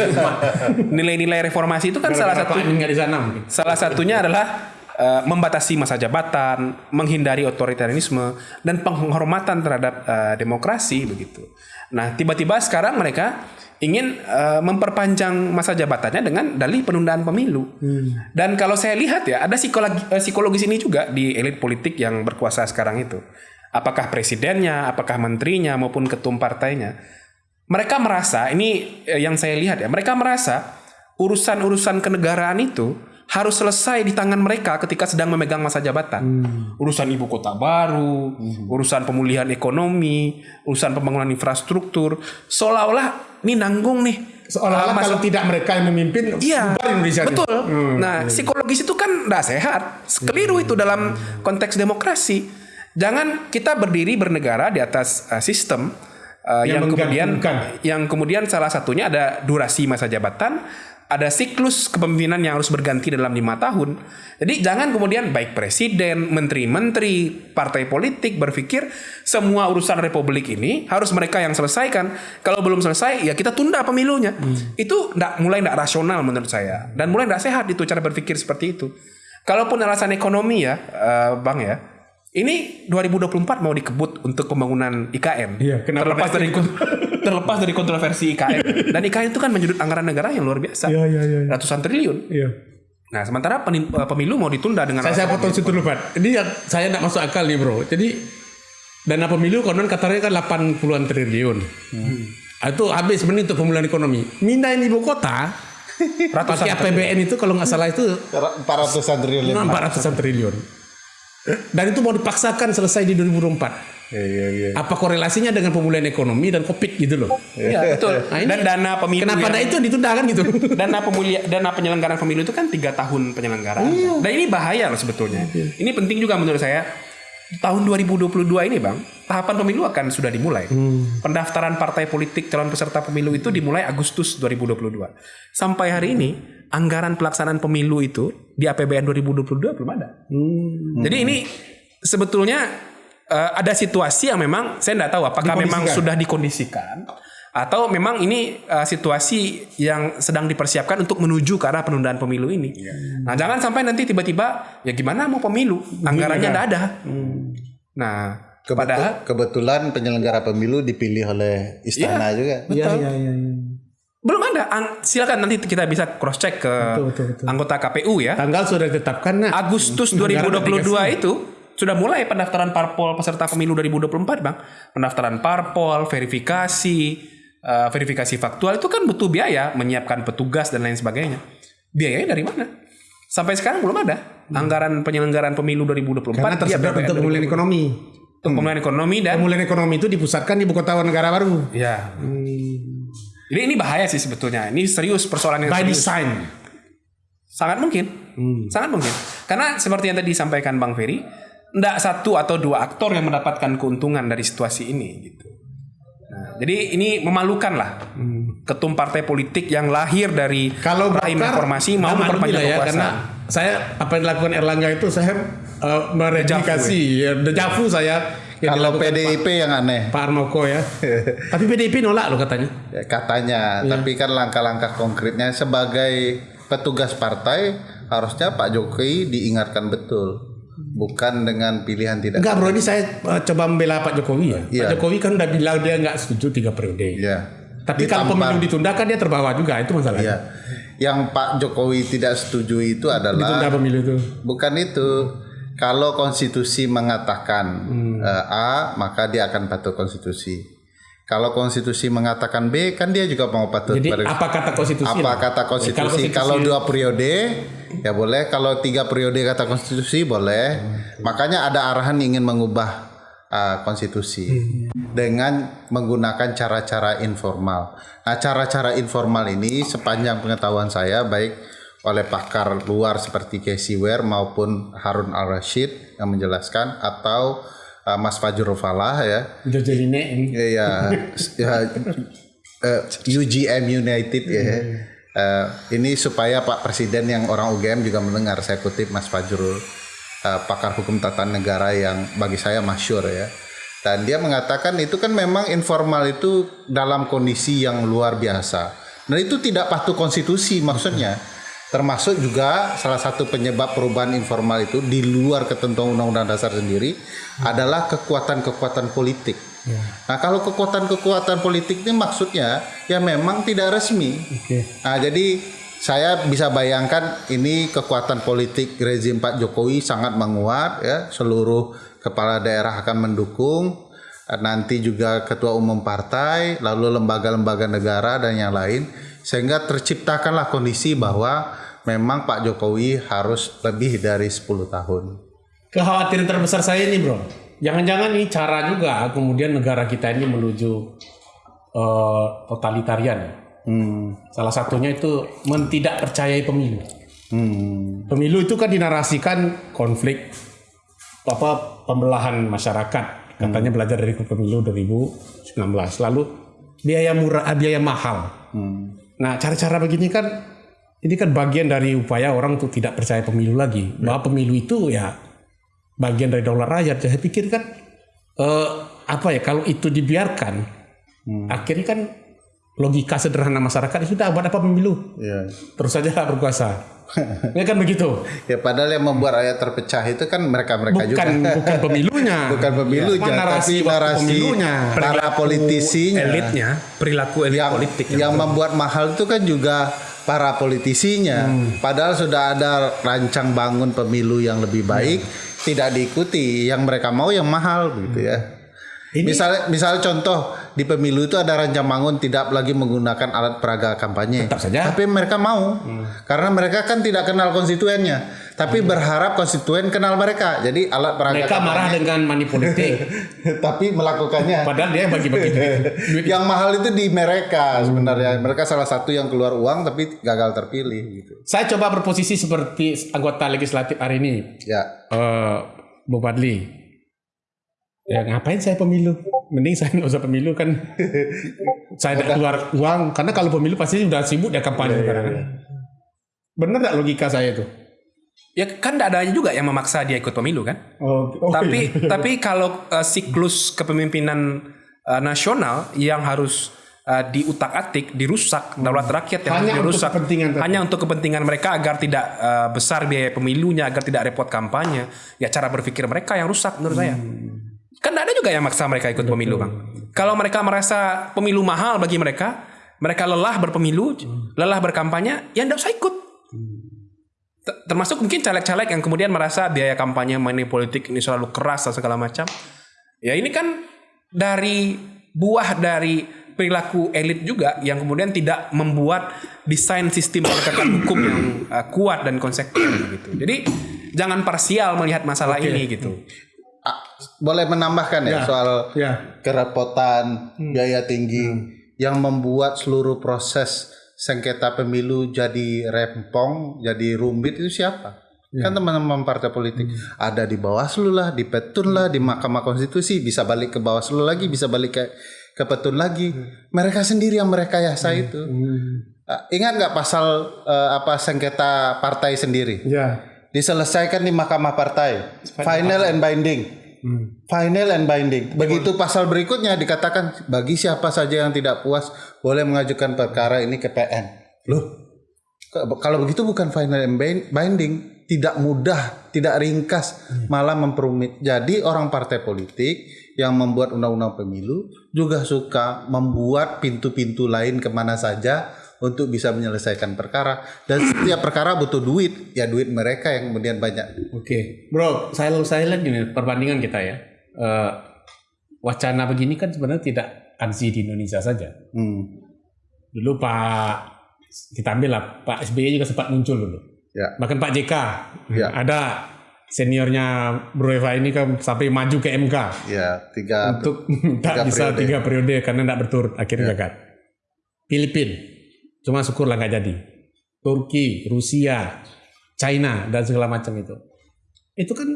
Nilai-nilai reformasi itu kan salah satu di sana. Salah satunya adalah uh, membatasi masa jabatan, menghindari otoritarianisme dan penghormatan terhadap uh, demokrasi begitu. Nah, tiba-tiba sekarang mereka ingin uh, memperpanjang masa jabatannya dengan dalih penundaan pemilu. Hmm. Dan kalau saya lihat ya, ada psikologi psikologis ini juga di elit politik yang berkuasa sekarang itu. Apakah presidennya, apakah menterinya maupun ketum partainya. Mereka merasa, ini yang saya lihat ya, mereka merasa urusan-urusan kenegaraan itu harus selesai di tangan mereka ketika sedang memegang masa jabatan. Hmm. Urusan ibu kota baru, hmm. urusan pemulihan ekonomi, urusan pembangunan infrastruktur, seolah-olah ini nanggung nih. Seolah-olah uh, kalau tidak mereka yang memimpin, iya, Indonesia. Betul. Hmm. Nah, psikologis itu kan tidak sehat. Keliru itu dalam konteks demokrasi. Jangan kita berdiri bernegara di atas uh, sistem uh, yang, yang kemudian yang kemudian salah satunya ada durasi masa jabatan ada siklus kepemimpinan yang harus berganti dalam lima tahun. Jadi jangan kemudian baik presiden, menteri-menteri, partai politik berpikir semua urusan republik ini harus mereka yang selesaikan. Kalau belum selesai ya kita tunda pemilunya. Hmm. Itu enggak, mulai tidak rasional menurut saya dan mulai tidak sehat itu cara berpikir seperti itu. Kalaupun alasan ekonomi ya, uh, bang ya, ini 2024 mau dikebut untuk pembangunan IKN. Iya, kenapa terlepas dari terlepas dari kontroversi IKN. Dan IKN itu kan menyedot anggaran negara yang luar biasa. Iya, iya, iya. Ratusan triliun. Iya. Nah, sementara eh, pemilu mau ditunda dengan Saya saya potong situ dulu, Pak. Ini yang saya tidak masuk akal nih, Bro. Jadi dana pemilu konon katanya kan 80-an triliun. Hmm. Itu habis sebenarnya untuk pemulihan ekonomi. Mindahin ibu kota pakai APBN itu kalau nggak salah itu 400-an triliun. 400-an triliun. Dan itu mau dipaksakan selesai di 2024. Ya, ya, ya. Apa korelasinya dengan pemulihan ekonomi dan covid gitu loh? Iya betul. Nah, ini, dan dana pemilu. Kenapa yang, itu ditunda kan gitu? dana pemulia, dana penyelenggaraan pemilu itu kan tiga tahun penyelenggaraan. Iya. Dan ini bahaya loh sebetulnya. Iya. Ini penting juga menurut saya tahun 2022 ini bang tahapan pemilu akan sudah dimulai hmm. pendaftaran partai politik calon peserta pemilu itu dimulai Agustus 2022 sampai hari ini anggaran pelaksanaan pemilu itu di APBN 2022 belum ada hmm. jadi ini sebetulnya uh, ada situasi yang memang saya tidak tahu apakah memang sudah dikondisikan atau memang ini uh, situasi yang sedang dipersiapkan untuk menuju ke arah penundaan pemilu ini. Yeah. Nah, jangan sampai nanti tiba-tiba ya gimana mau pemilu, anggarannya tidak ada. Hmm. Nah, Kebetul, padahal kebetulan penyelenggara pemilu dipilih oleh istana yeah, juga. Betul. Yeah, yeah, yeah. Belum ada. Silakan nanti kita bisa cross check ke betul, betul, betul. anggota KPU ya. Tanggal sudah ditetapkan. Nah. Agustus 2022 itu sudah mulai pendaftaran parpol peserta pemilu 2024, Bang. Pendaftaran parpol, verifikasi, uh, verifikasi faktual itu kan butuh biaya, menyiapkan petugas dan lain sebagainya. Biayanya dari mana? Sampai sekarang belum ada hmm. anggaran penyelenggaraan pemilu 2024 Karena tersedia untuk pemulihan ekonomi. Untuk hmm. pemulihan ekonomi dan pemulihan ekonomi itu dipusatkan di ibu kota negara baru. Ya. Hmm. Jadi ini bahaya sih sebetulnya. Ini serius persoalan yang By serius. design. Sangat mungkin. Hmm. Sangat mungkin. Karena seperti yang tadi disampaikan Bang Ferry, tidak satu atau dua aktor yang mendapatkan keuntungan dari situasi ini gitu. Jadi ini memalukan lah. Hmm. ketum partai politik yang lahir dari kalau rahim informasi mau memperpanjang ya, karena saya apa yang dilakukan Erlangga itu saya uh, mereplikasi ya, dejavu saya. Kalau PDIP Pak, yang aneh. Pak Armoko ya. Tapi PDIP nolak loh katanya. Ya, katanya. Ya. tapi kan langkah-langkah konkretnya sebagai petugas partai harusnya Pak Jokowi diingatkan betul bukan dengan pilihan tidak. Enggak bro, ini saya uh, coba membela Pak Jokowi ya. Yeah. Pak Jokowi kan udah bilang dia nggak setuju tiga periode. Yeah. Tapi Ditampar. kalau pemilu ditunda kan dia terbawa juga itu masalahnya. Yeah. Yang Pak Jokowi tidak setuju itu adalah ditunda pemilu itu. Bukan itu. Kalau konstitusi mengatakan hmm. uh, A, maka dia akan patuh konstitusi. Kalau konstitusi mengatakan B, kan dia juga mau patuh. Jadi pada, apa kata konstitusi? Apa kata konstitusi? Kalau, konstitusi? kalau dua periode, ya boleh. Kalau tiga periode kata konstitusi boleh. Hmm. Makanya ada arahan ingin mengubah uh, konstitusi hmm. dengan menggunakan cara-cara informal. Nah, cara-cara informal ini sepanjang pengetahuan saya baik oleh pakar luar seperti Casey Ware maupun Harun Al Rashid yang menjelaskan atau uh, Mas Fajrul Falah ya. Jojeline ini. Iya, ya, uh, UGM United ya. Uh, ini supaya Pak Presiden yang orang UGM juga mendengar. Saya kutip Mas Fajrul, uh, pakar hukum tata negara yang bagi saya masyur ya. Dan dia mengatakan itu kan memang informal itu dalam kondisi yang luar biasa. Dan itu tidak patuh konstitusi maksudnya. Termasuk juga salah satu penyebab perubahan informal itu di luar ketentuan Undang-Undang Dasar sendiri adalah kekuatan-kekuatan politik. Ya. Nah kalau kekuatan-kekuatan politik ini maksudnya ya memang tidak resmi. Okay. Nah jadi saya bisa bayangkan ini kekuatan politik rezim Pak Jokowi sangat menguat ya seluruh kepala daerah akan mendukung nanti juga ketua umum partai lalu lembaga-lembaga negara dan yang lain sehingga terciptakanlah kondisi bahwa memang Pak Jokowi harus lebih dari 10 tahun. Kekhawatiran terbesar saya ini, Bro. Jangan-jangan ini cara juga kemudian negara kita ini menuju uh, totalitarian. Hmm. Salah satunya itu tidak percayai pemilu. Hmm. Pemilu itu kan dinarasikan konflik apa pembelahan masyarakat. Katanya hmm. belajar dari pemilu 2019. Lalu biaya murah, biaya mahal. Hmm. Nah, cara-cara begini kan ini kan bagian dari upaya orang untuk tidak percaya pemilu lagi. Ya. Bahwa pemilu itu ya bagian dari daulat rakyat. Saya pikir kan eh, apa ya kalau itu dibiarkan, hmm. akhirnya kan logika sederhana masyarakat itu sudah buat apa pemilu? Ya. Terus saja berkuasa. ya kan begitu. Ya padahal yang membuat rakyat terpecah itu kan mereka-mereka juga. Bukan pemilunya. bukan pemilunya, ya, narasi tapi narasi pemilunya, para politisinya, elitnya, perilaku elit yang, politik. Yang, yang membuat mahal itu kan juga para politisinya. Hmm. Padahal sudah ada rancang bangun pemilu yang lebih baik, hmm. Tidak diikuti. Yang mereka mau yang mahal gitu ya. Ini... Misalnya, misalnya contoh di pemilu itu ada rancang bangun tidak lagi menggunakan alat peraga kampanye. Tetap saja. Tapi mereka mau, hmm. karena mereka kan tidak kenal konstituennya tapi hmm. berharap konstituen kenal mereka. Jadi alat peraga mereka marah dengan money politik, tapi melakukannya. Padahal dia bagi-bagi duit. yang mahal itu di mereka sebenarnya. Mereka salah satu yang keluar uang tapi gagal terpilih gitu. Saya coba berposisi seperti anggota legislatif hari ini. Ya. Uh, Bu Padli. Ya ngapain saya pemilu? Mending saya nggak usah pemilu kan. saya tidak keluar uang karena kalau pemilu pasti sudah sibuk dia kampanye ya, sekarang. Ya, ya. Benar nggak logika saya itu? Ya kan tidak ada juga yang memaksa dia ikut pemilu kan. Oh, oh tapi iya. tapi kalau uh, siklus kepemimpinan uh, nasional yang harus uh, diutak-atik, dirusak, daulat rakyat yang hanya dirusak untuk kepentingan hanya untuk kepentingan mereka agar tidak uh, besar biaya pemilunya, agar tidak repot kampanye. Ya cara berpikir mereka yang rusak menurut hmm. saya. Kan ada juga yang maksa mereka ikut Betul. pemilu, Bang. Kalau mereka merasa pemilu mahal bagi mereka, mereka lelah berpemilu, hmm. lelah berkampanye, ya tidak usah ikut. Hmm. Termasuk mungkin caleg-caleg yang kemudian merasa biaya kampanye money politik ini selalu keras dan segala macam. Ya ini kan dari buah dari perilaku elit juga yang kemudian tidak membuat desain sistem penegakan hukum yang uh, kuat dan konsekuen gitu. Jadi jangan parsial melihat masalah okay. ini gitu. Ah, boleh menambahkan ya, ya soal ya. kerepotan, hmm. biaya tinggi hmm. yang membuat seluruh proses sengketa pemilu jadi rempong, jadi rumit itu siapa? Ya. Kan teman-teman partai politik hmm. ada di Bawaslu lah, di Petun lah, di Mahkamah Konstitusi, bisa balik ke Bawaslu lagi, bisa balik ke ke Petun lagi. Hmm. Mereka sendiri yang mereka yasa hmm. itu. Hmm. Uh, ingat nggak pasal uh, apa sengketa partai sendiri? Ya. Diselesaikan di Mahkamah Partai. Final and binding. Hmm. Final and binding. Begitu pasal berikutnya dikatakan bagi siapa saja yang tidak puas boleh mengajukan perkara ini ke PN. Loh, kalau begitu bukan final and binding, tidak mudah, tidak ringkas, hmm. malah memperumit. Jadi orang partai politik yang membuat undang-undang pemilu juga suka membuat pintu-pintu lain ke mana saja untuk bisa menyelesaikan perkara. Dan setiap perkara butuh duit, ya duit mereka yang kemudian banyak. Oke, okay. bro, saya saya lihat gini perbandingan kita ya. Uh, wacana begini kan sebenarnya tidak ansi di Indonesia saja. Hmm. Dulu Pak kita ambil lah Pak SBY juga sempat muncul dulu Ya. Bahkan Pak JK ya. ada seniornya Bro Eva ini kan sampai maju ke MK. Ya, tiga untuk tak bisa periode. tiga periode karena tidak berturut akhirnya ya. gagal. Filipina, cuma syukurlah nggak jadi. Turki, Rusia, China dan segala macam itu. Itu kan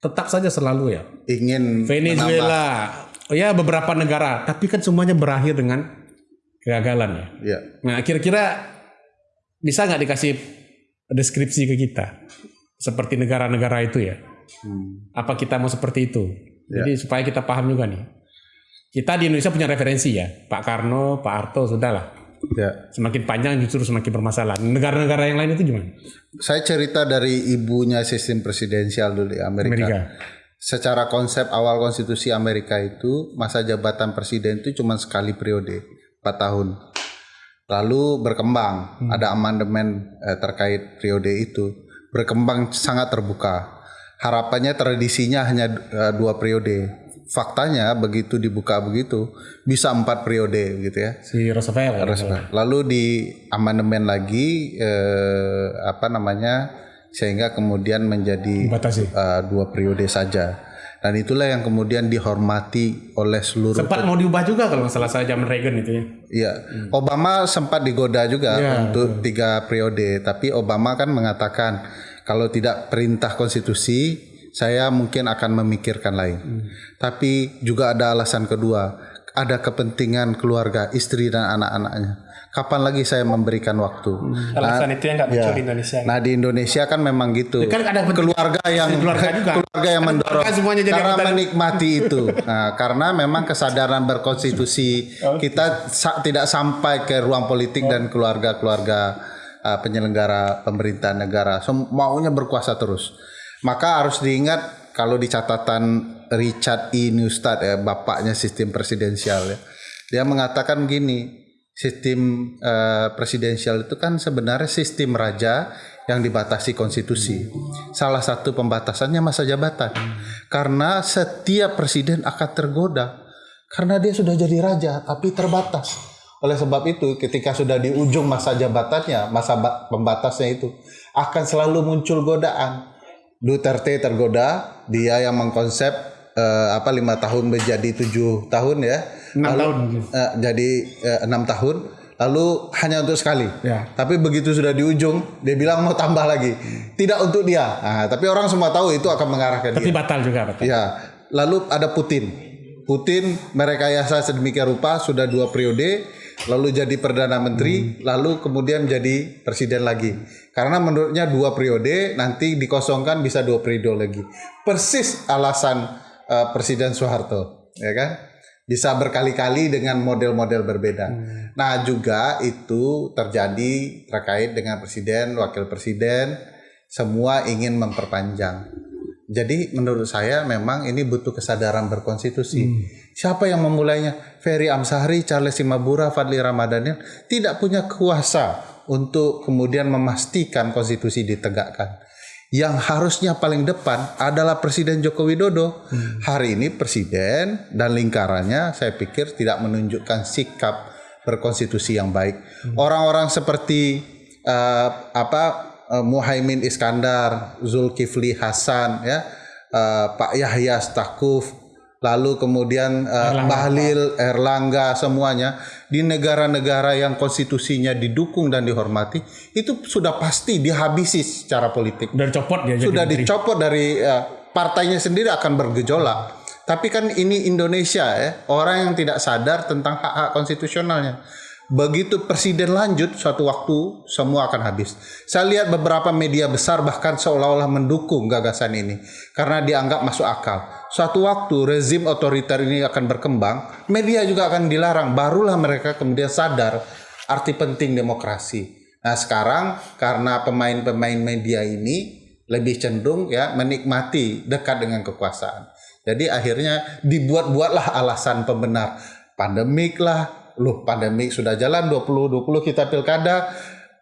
tetap saja selalu ya. Ingin Venezuela, menambah. ya beberapa negara, tapi kan semuanya berakhir dengan kegagalan ya. ya. Nah kira-kira bisa nggak dikasih deskripsi ke kita seperti negara-negara itu ya. Hmm. Apa kita mau seperti itu? Ya. Jadi supaya kita paham juga nih. Kita di Indonesia punya referensi ya, Pak Karno, Pak Harto, sudahlah. Ya. Semakin panjang justru semakin bermasalah. Negara-negara yang lain itu gimana? Saya cerita dari ibunya sistem presidensial dulu di Amerika. Amerika. Secara konsep awal konstitusi Amerika itu masa jabatan presiden itu cuma sekali periode, 4 tahun lalu berkembang hmm. ada amandemen eh, terkait periode itu berkembang sangat terbuka harapannya tradisinya hanya eh, dua periode faktanya begitu dibuka begitu bisa empat periode gitu ya si Roosevelt, Roosevelt. lalu di amandemen lagi eh, apa namanya sehingga kemudian menjadi uh, dua periode saja dan itulah yang kemudian dihormati oleh seluruh sempat mau diubah juga kalau masalah saya zaman Reagan itu ya iya hmm. Obama sempat digoda juga ya, untuk betul. tiga periode tapi Obama kan mengatakan kalau tidak perintah konstitusi saya mungkin akan memikirkan lain hmm. tapi juga ada alasan kedua ada kepentingan keluarga istri dan anak-anaknya kapan lagi saya memberikan waktu. Hmm. Alasan nah, itu yang nggak muncul ya. di Indonesia. Nah di Indonesia kan memang gitu. Kan ada keluarga yang keluarga, juga. keluarga yang mendorong semuanya jadi cara menikmati itu. Nah karena memang kesadaran berkonstitusi okay. kita sa tidak sampai ke ruang politik oh. dan keluarga-keluarga uh, penyelenggara pemerintahan negara so, maunya berkuasa terus. Maka harus diingat kalau di catatan Richard E. Newstad ya bapaknya sistem presidensial ya. Dia mengatakan gini, sistem uh, presidensial itu kan sebenarnya sistem raja yang dibatasi konstitusi. Salah satu pembatasannya masa jabatan. Karena setiap presiden akan tergoda karena dia sudah jadi raja tapi terbatas. Oleh sebab itu ketika sudah di ujung masa jabatannya, masa pembatasnya itu akan selalu muncul godaan. Duterte tergoda, dia yang mengkonsep uh, apa lima tahun menjadi tujuh tahun ya. Enam tahun uh, jadi eh, enam tahun. Lalu hanya untuk sekali. Ya. tapi begitu sudah di ujung dia bilang mau tambah lagi. Tidak untuk dia. Nah, tapi orang semua tahu itu akan mengarah ke tapi dia. batal juga batal. Ya. Lalu ada Putin. Putin merekayasa sedemikian rupa sudah dua periode lalu jadi perdana menteri hmm. lalu kemudian jadi presiden lagi karena menurutnya dua periode nanti dikosongkan bisa dua periode lagi persis alasan uh, presiden Soeharto ya kan bisa berkali-kali dengan model-model berbeda. Hmm. Nah, juga itu terjadi terkait dengan presiden, wakil presiden, semua ingin memperpanjang. Jadi menurut saya memang ini butuh kesadaran berkonstitusi. Hmm. Siapa yang memulainya? Ferry Amsahri, Charles Simabura, Fadli Ramadhanil tidak punya kuasa untuk kemudian memastikan konstitusi ditegakkan. Yang harusnya paling depan adalah Presiden Joko Widodo. Hmm. Hari ini presiden dan lingkarannya saya pikir tidak menunjukkan sikap berkonstitusi yang baik. Hmm. Orang-orang hmm. seperti uh, apa uh, Muhaimin Iskandar, Zulkifli Hasan, ya, uh, Pak Yahya Stakuf, lalu kemudian uh, Erlangga. Bahlil, Erlangga, semuanya di negara-negara yang konstitusinya didukung dan dihormati itu sudah pasti dihabisi secara politik. Sudah dicopot dia. Sudah dicopot dari uh, partainya sendiri akan bergejolak. Tapi kan ini Indonesia ya, orang yang tidak sadar tentang hak-hak konstitusionalnya. Begitu presiden lanjut suatu waktu semua akan habis. Saya lihat beberapa media besar bahkan seolah-olah mendukung gagasan ini karena dianggap masuk akal. Suatu waktu rezim otoriter ini akan berkembang, media juga akan dilarang. Barulah mereka kemudian sadar arti penting demokrasi. Nah, sekarang karena pemain-pemain media ini lebih cenderung ya menikmati dekat dengan kekuasaan. Jadi akhirnya dibuat-buatlah alasan pembenar pandemik lah, loh pandemi sudah jalan 2020 kita pilkada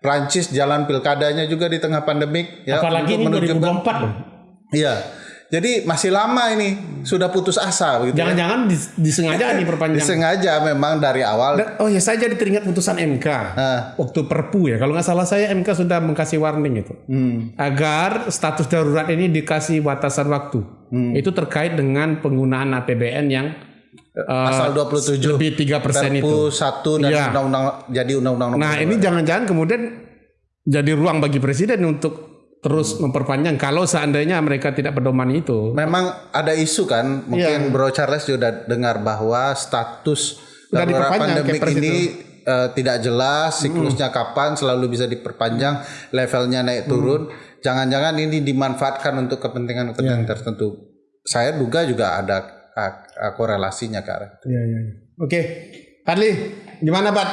Prancis jalan pilkadanya juga di tengah pandemik ya apalagi ini 2024 loh iya jadi masih lama ini sudah putus asa begitu. Ya. Jangan-jangan ya. disengaja nih perpanjang. Disengaja memang dari awal. oh ya saya jadi teringat putusan MK nah. waktu Perpu ya. Kalau nggak salah saya MK sudah mengkasih warning itu hmm. agar status darurat ini dikasih batasan waktu. Hmm. Itu terkait dengan penggunaan APBN yang pasal 27 uh, lebih tiga persen itu satu dan ya. undang-undang jadi undang-undang nah ini jangan-jangan kemudian jadi ruang bagi presiden untuk terus hmm. memperpanjang kalau seandainya mereka tidak pedoman itu memang ada isu kan mungkin ya. Bro Charles juga dengar bahwa status darurat pandemik ini uh, tidak jelas siklusnya hmm. kapan selalu bisa diperpanjang levelnya naik turun hmm. jangan-jangan ini dimanfaatkan untuk kepentingan-kepentingan ya. tertentu saya duga juga ada korelasinya ke arah itu. Iya, iya. iya. Oke, Fadli, gimana Pak?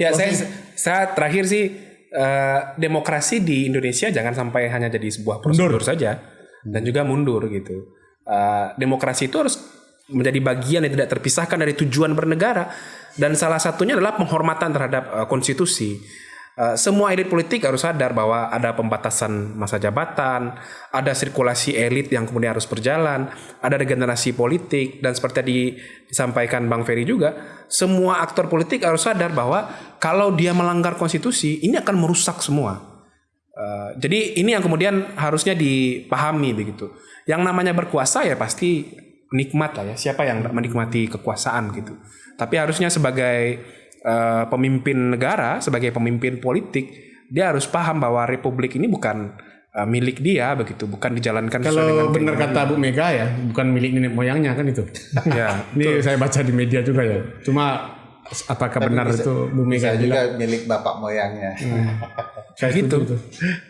Ya, saya, saya terakhir sih uh, demokrasi di Indonesia jangan sampai hanya jadi sebuah prosedur mundur. saja dan juga mundur gitu. Uh, demokrasi itu harus menjadi bagian yang tidak terpisahkan dari tujuan bernegara dan salah satunya adalah penghormatan terhadap uh, konstitusi. Uh, semua elit politik harus sadar bahwa ada pembatasan masa jabatan, ada sirkulasi elit yang kemudian harus berjalan, ada regenerasi politik dan seperti tadi disampaikan Bang Ferry juga, semua aktor politik harus sadar bahwa kalau dia melanggar konstitusi ini akan merusak semua. Uh, jadi ini yang kemudian harusnya dipahami begitu. Yang namanya berkuasa ya pasti nikmat lah ya. Siapa yang menikmati kekuasaan gitu. Tapi harusnya sebagai uh, pemimpin negara, sebagai pemimpin politik, dia harus paham bahwa republik ini bukan uh, milik dia begitu, bukan dijalankan Kalau benar kata Bu Mega ya, bukan milik nenek moyangnya kan itu. ya, ini saya baca di media juga ya. Cuma apakah Tapi benar bisa, itu Bu Mega juga milik bapak moyangnya. Hmm. Kayak gitu.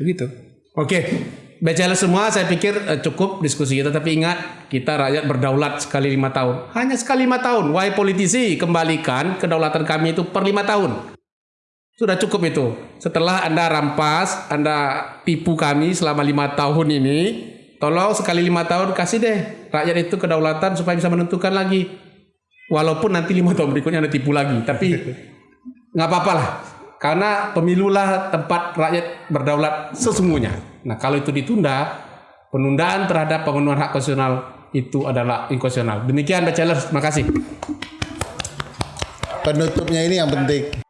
Begitu. Oke. Okay. BCL semua saya pikir uh, cukup diskusi kita. Tapi ingat kita rakyat berdaulat sekali lima tahun. Hanya sekali lima tahun. Wahai politisi kembalikan kedaulatan kami itu per lima tahun. Sudah cukup itu. Setelah anda rampas anda tipu kami selama lima tahun ini tolong sekali lima tahun kasih deh rakyat itu kedaulatan supaya bisa menentukan lagi. Walaupun nanti lima tahun berikutnya anda tipu lagi tapi nggak apa-apa lah. Karena pemilulah tempat rakyat berdaulat sesungguhnya Nah, kalau itu ditunda, penundaan terhadap pemenuhan hak konstitusional itu adalah inkonstitusional. Demikian Bachelor, terima kasih. Penutupnya ini yang penting.